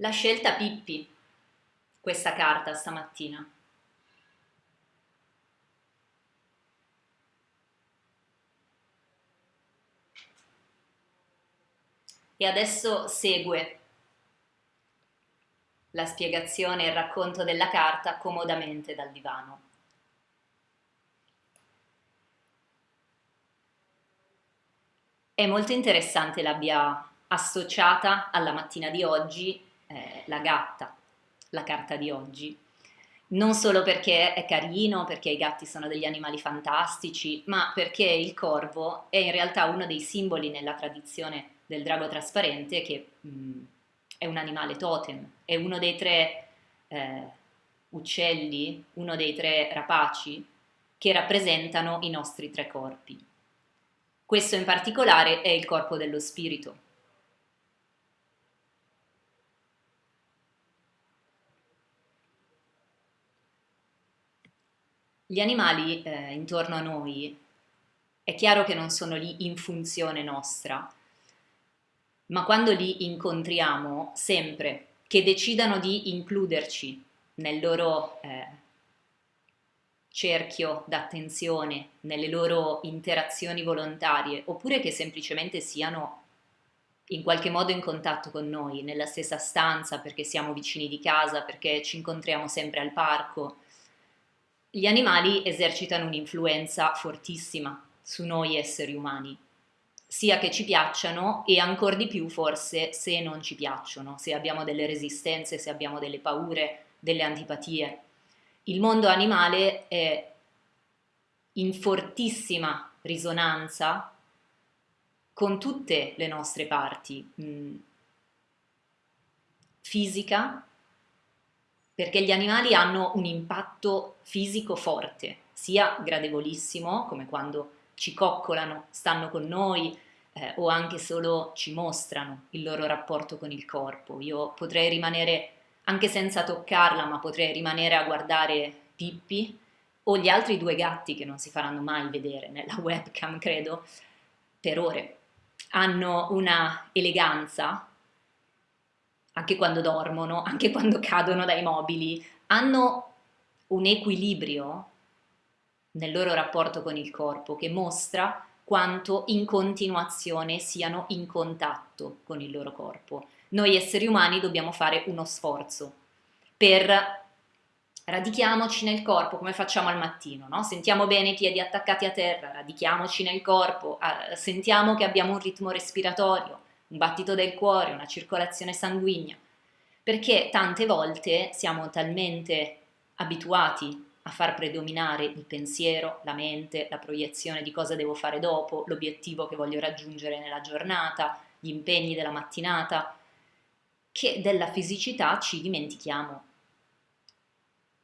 L'ha scelta Pippi, questa carta stamattina. E adesso segue la spiegazione e il racconto della carta comodamente dal divano. È molto interessante l'abbia associata alla mattina di oggi eh, la gatta, la carta di oggi. Non solo perché è carino, perché i gatti sono degli animali fantastici, ma perché il corvo è in realtà uno dei simboli nella tradizione del drago trasparente che mh, mm, è un animale totem, è uno dei tre eh, uccelli, uno dei tre rapaci che rappresentano i nostri tre corpi. Questo in particolare è il corpo dello spirito. Gli animali eh, intorno a noi è chiaro che non sono lì in funzione nostra, ma quando li incontriamo, sempre che decidano di includerci nel loro eh, cerchio d'attenzione, nelle loro interazioni volontarie, oppure che semplicemente siano in qualche modo in contatto con noi, nella stessa stanza, perché siamo vicini di casa, perché ci incontriamo sempre al parco. Gli animali esercitano un'influenza fortissima su noi esseri umani sia che ci piacciono e ancora di più forse se non ci piacciono, se abbiamo delle resistenze, se abbiamo delle paure, delle antipatie. Il mondo animale è in fortissima risonanza con tutte le nostre parti, mh, mm, fisica, perché gli animali hanno un impatto fisico forte, sia gradevolissimo, come quando ci coccolano, stanno con noi eh, o anche solo ci mostrano il loro rapporto con il corpo. Io potrei rimanere, anche senza toccarla, ma potrei rimanere a guardare Pippi o gli altri due gatti che non si faranno mai vedere nella webcam, credo, per ore. Hanno una eleganza, anche quando dormono, anche quando cadono dai mobili, hanno un equilibrio nel loro rapporto con il corpo che mostra quanto in continuazione siano in contatto con il loro corpo. Noi esseri umani dobbiamo fare uno sforzo per radichiamoci nel corpo come facciamo al mattino, no? sentiamo bene i piedi attaccati a terra, radichiamoci nel corpo, sentiamo che abbiamo un ritmo respiratorio, un battito del cuore, una circolazione sanguigna, perché tante volte siamo talmente abituati a far predominare il pensiero, la mente, la proiezione di cosa devo fare dopo, l'obiettivo che voglio raggiungere nella giornata, gli impegni della mattinata, che della fisicità ci dimentichiamo.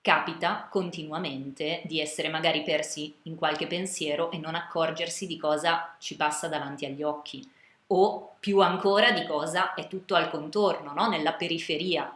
Capita continuamente di essere magari persi in qualche pensiero e non accorgersi di cosa ci passa davanti agli occhi o più ancora di cosa è tutto al contorno, no? nella periferia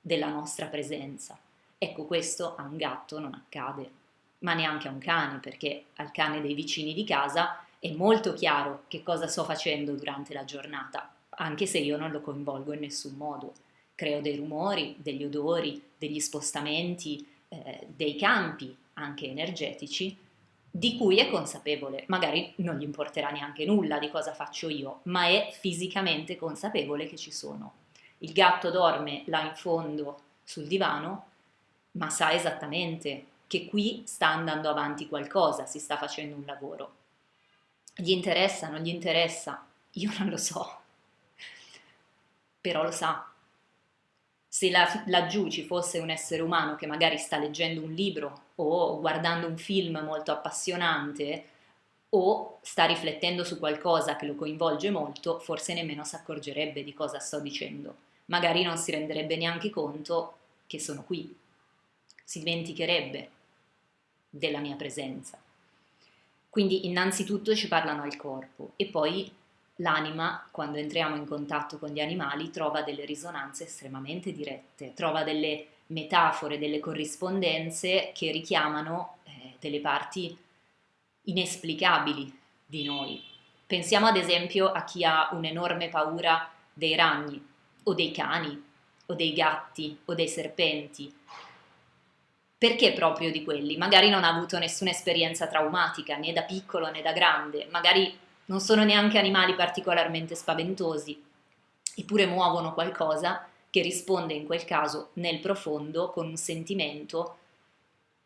della nostra presenza. Ecco, questo a un gatto non accade, ma neanche a un cane, perché al cane dei vicini di casa è molto chiaro che cosa sto facendo durante la giornata, anche se io non lo coinvolgo in nessun modo. Creo dei rumori, degli odori, degli spostamenti, eh, dei campi anche energetici di cui è consapevole, magari non gli importerà neanche nulla di cosa faccio io, ma è fisicamente consapevole che ci sono. Il gatto dorme là in fondo sul divano ma sa esattamente che qui sta andando avanti qualcosa, si sta facendo un lavoro. Gli interessa, non gli interessa? Io non lo so, però lo sa. Se la, laggiù ci fosse un essere umano che magari sta leggendo un libro o guardando un film molto appassionante o sta riflettendo su qualcosa che lo coinvolge molto, forse nemmeno si accorgerebbe di cosa sto dicendo. Magari non si renderebbe neanche conto che sono qui si dimenticherebbe della mia presenza. Quindi innanzitutto ci parlano al corpo e poi l'anima, quando entriamo in contatto con gli animali, trova delle risonanze estremamente dirette, trova delle metafore, delle corrispondenze che richiamano eh, delle parti inesplicabili di noi. Pensiamo ad esempio a chi ha un'enorme paura dei ragni o dei cani o dei gatti o dei serpenti. Perché proprio di quelli? Magari non ha avuto nessuna esperienza traumatica, né da piccolo né da grande, magari non sono neanche animali particolarmente spaventosi, eppure muovono qualcosa che risponde in quel caso nel profondo con un sentimento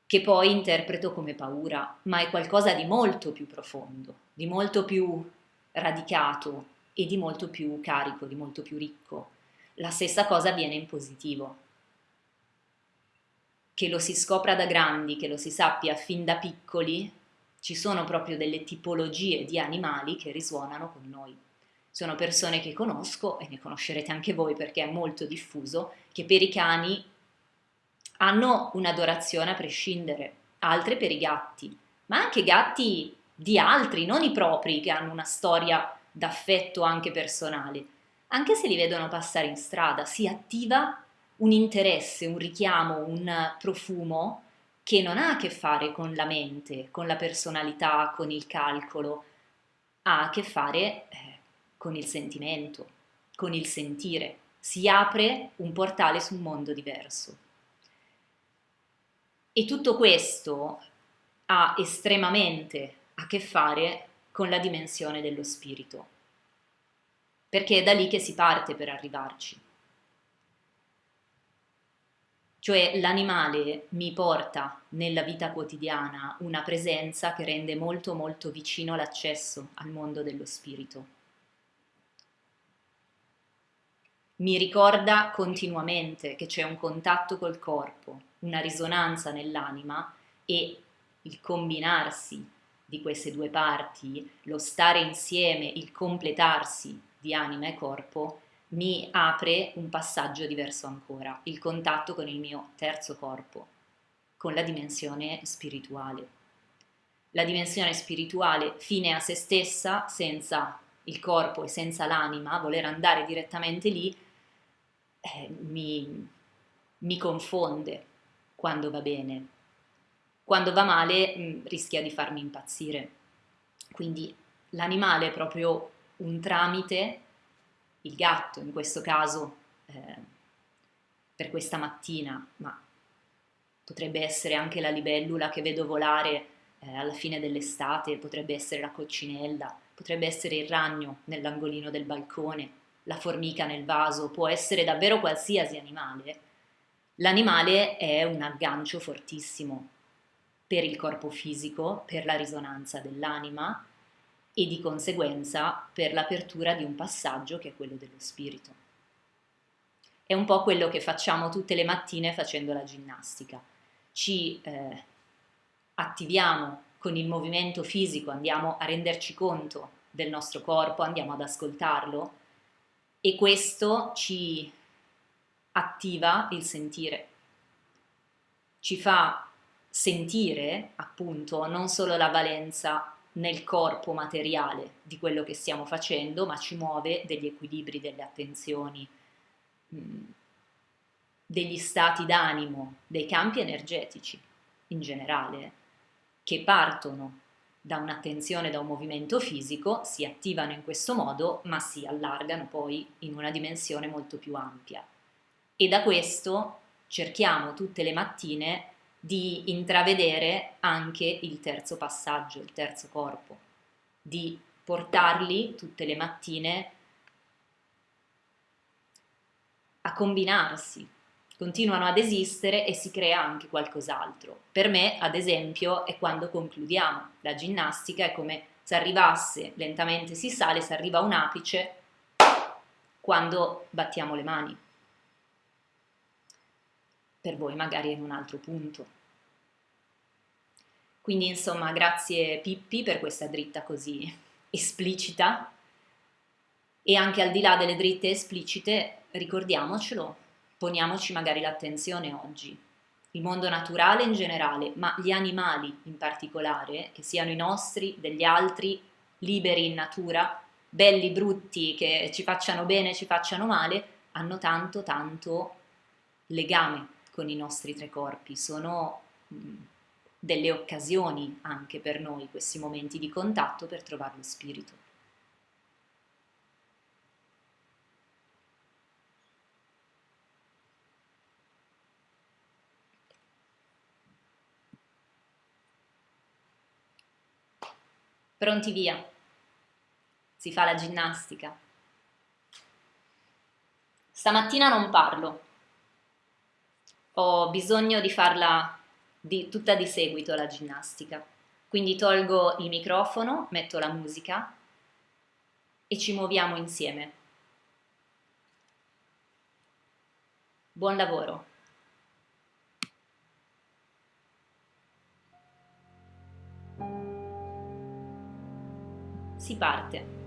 che poi interpreto come paura, ma è qualcosa di molto più profondo, di molto più radicato e di molto più carico, di molto più ricco. La stessa cosa avviene in positivo. Che lo si scopra da grandi, che lo si sappia fin da piccoli, ci sono proprio delle tipologie di animali che risuonano con noi. Sono persone che conosco, e ne conoscerete anche voi perché è molto diffuso, che per i cani hanno un'adorazione a prescindere, altre per i gatti, ma anche gatti di altri, non i propri, che hanno una storia d'affetto anche personale. Anche se li vedono passare in strada, si attiva un interesse, un richiamo, un profumo che non ha a che fare con la mente, con la personalità, con il calcolo, ha a che fare eh, con il sentimento, con il sentire. Si apre un portale su un mondo diverso. E tutto questo ha estremamente a che fare con la dimensione dello spirito, perché è da lì che si parte per arrivarci. Cioè l'animale mi porta nella vita quotidiana una presenza che rende molto molto vicino l'accesso al mondo dello spirito. Mi ricorda continuamente che c'è un contatto col corpo, una risonanza nell'anima e il combinarsi di queste due parti, lo stare insieme, il completarsi di anima e corpo, mi apre un passaggio diverso ancora, il contatto con il mio terzo corpo, con la dimensione spirituale. La dimensione spirituale fine a se stessa, senza il corpo e senza l'anima, voler andare direttamente lì, eh, mi, mi confonde quando va bene. Quando va male mh, mm, rischia di farmi impazzire. Quindi l'animale è proprio un tramite il gatto in questo caso eh, per questa mattina, ma potrebbe essere anche la libellula che vedo volare eh, alla fine dell'estate, potrebbe essere la coccinella, potrebbe essere il ragno nell'angolino del balcone, la formica nel vaso, può essere davvero qualsiasi animale. L'animale è un aggancio fortissimo per il corpo fisico, per la risonanza dell'anima, e di conseguenza per l'apertura di un passaggio che è quello dello spirito. È un po' quello che facciamo tutte le mattine facendo la ginnastica. Ci eh, attiviamo con il movimento fisico, andiamo a renderci conto del nostro corpo, andiamo ad ascoltarlo e questo ci attiva il sentire, ci fa sentire appunto non solo la valenza nel corpo materiale di quello che stiamo facendo, ma ci muove degli equilibri, delle attenzioni, mm, degli stati d'animo, dei campi energetici in generale, che partono da un'attenzione, da un movimento fisico, si attivano in questo modo, ma si allargano poi in una dimensione molto più ampia. E da questo cerchiamo tutte le mattine di intravedere anche il terzo passaggio, il terzo corpo, di portarli tutte le mattine a combinarsi, continuano ad esistere e si crea anche qualcos'altro. Per me, ad esempio, è quando concludiamo la ginnastica, è come se arrivasse, lentamente si sale, si arriva a un apice quando battiamo le mani per voi magari è in un altro punto. Quindi insomma grazie Pippi per questa dritta così esplicita e anche al di là delle dritte esplicite ricordiamocelo, poniamoci magari l'attenzione oggi. Il mondo naturale in generale, ma gli animali in particolare, che siano i nostri, degli altri, liberi in natura, belli, brutti, che ci facciano bene, ci facciano male, hanno tanto, tanto legame con i nostri tre corpi, sono mh, delle occasioni anche per noi questi momenti di contatto per trovare lo spirito. Pronti via, si fa la ginnastica. Stamattina non parlo, ho bisogno di farla di, tutta di seguito la ginnastica. Quindi tolgo il microfono, metto la musica e ci muoviamo insieme. Buon lavoro! Si parte.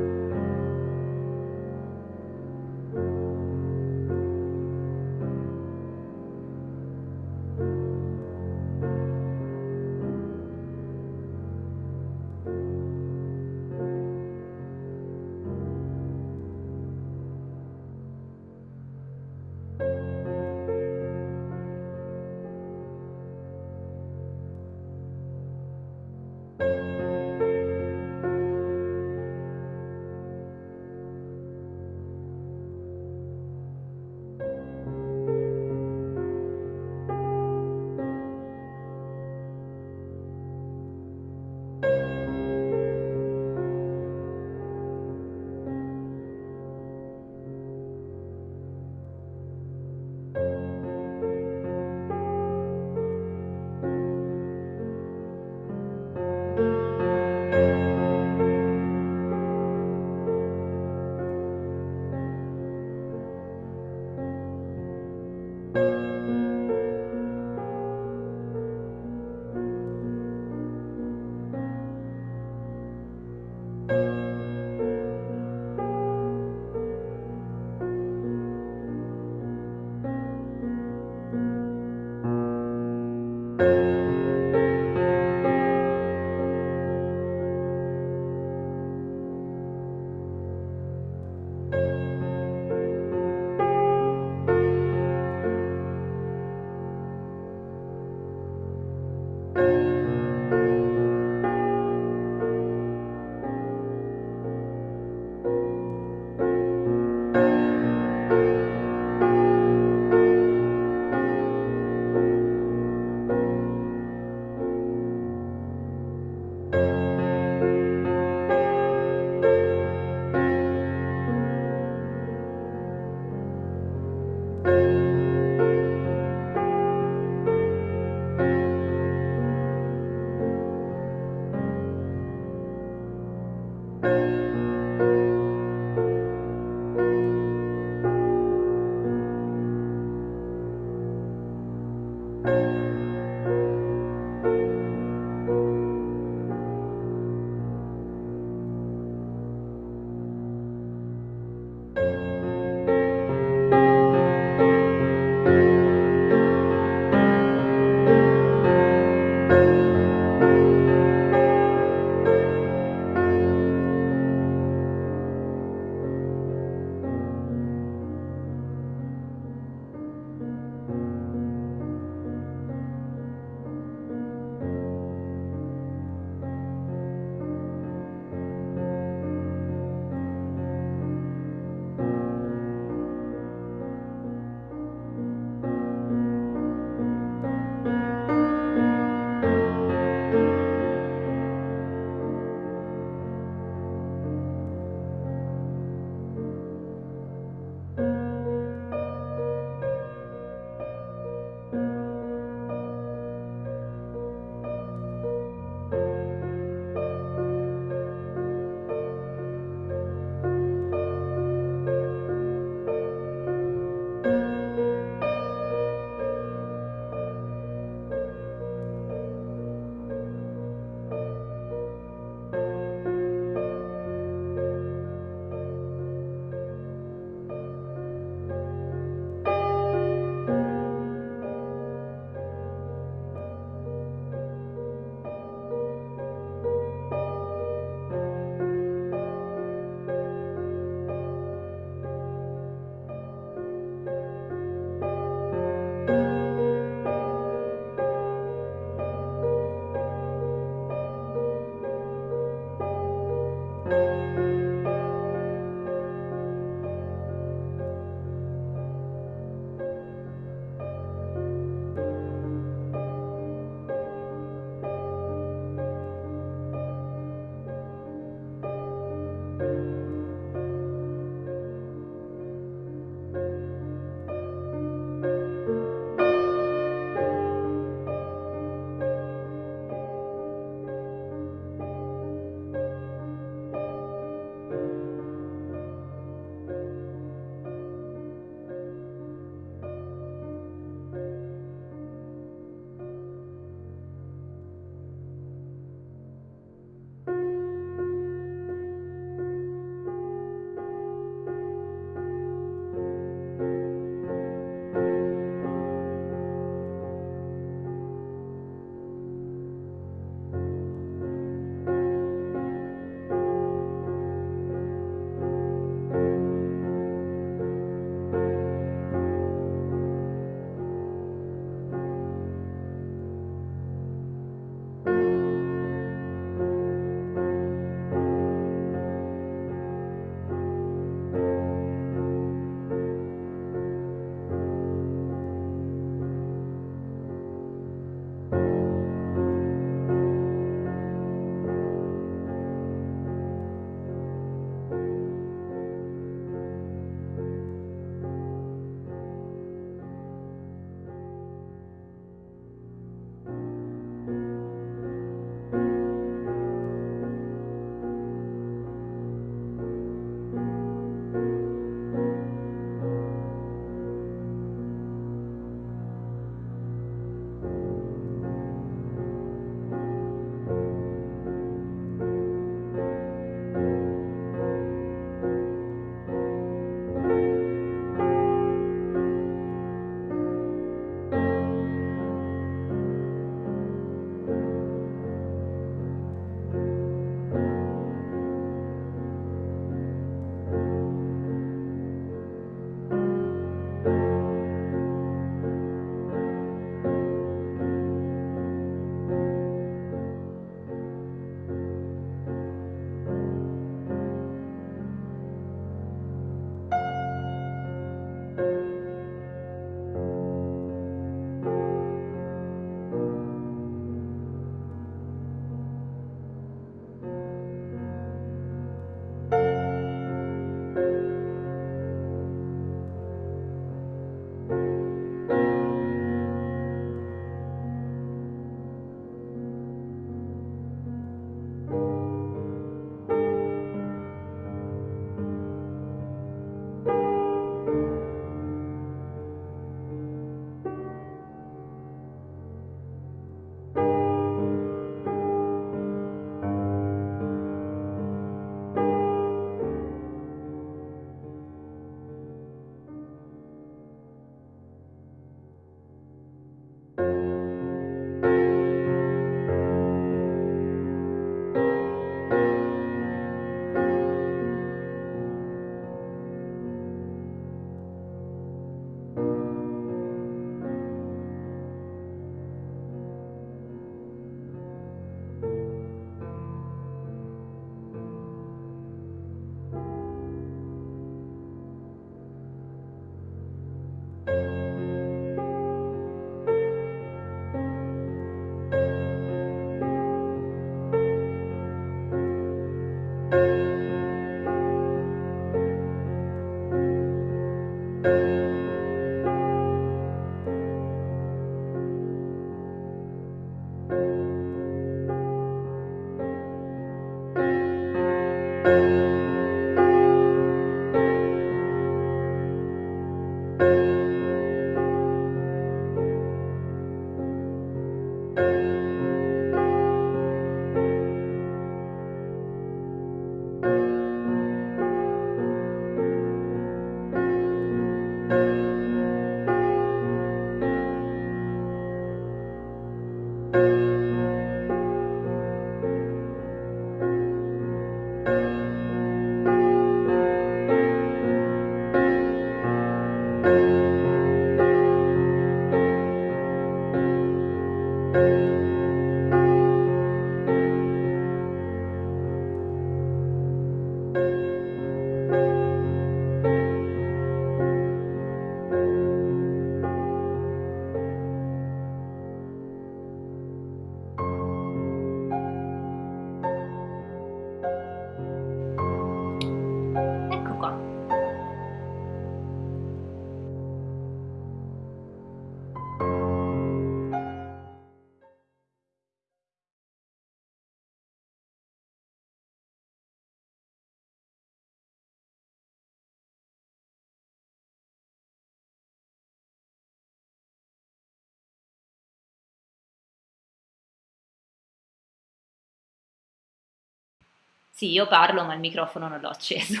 Sì, io parlo ma il microfono non l'ho acceso.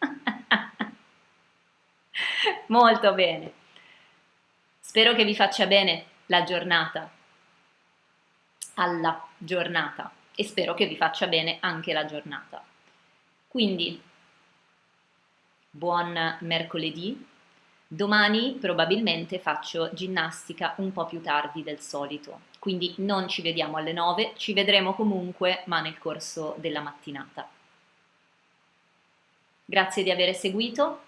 Molto bene. Spero che vi faccia bene la giornata, alla giornata e spero che vi faccia bene anche la giornata. Quindi, buon mercoledì. Domani probabilmente faccio ginnastica un po' più tardi del solito quindi non ci vediamo alle 9, ci vedremo comunque ma nel corso della mattinata. Grazie di aver seguito.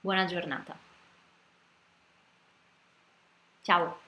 Buona giornata. Ciao.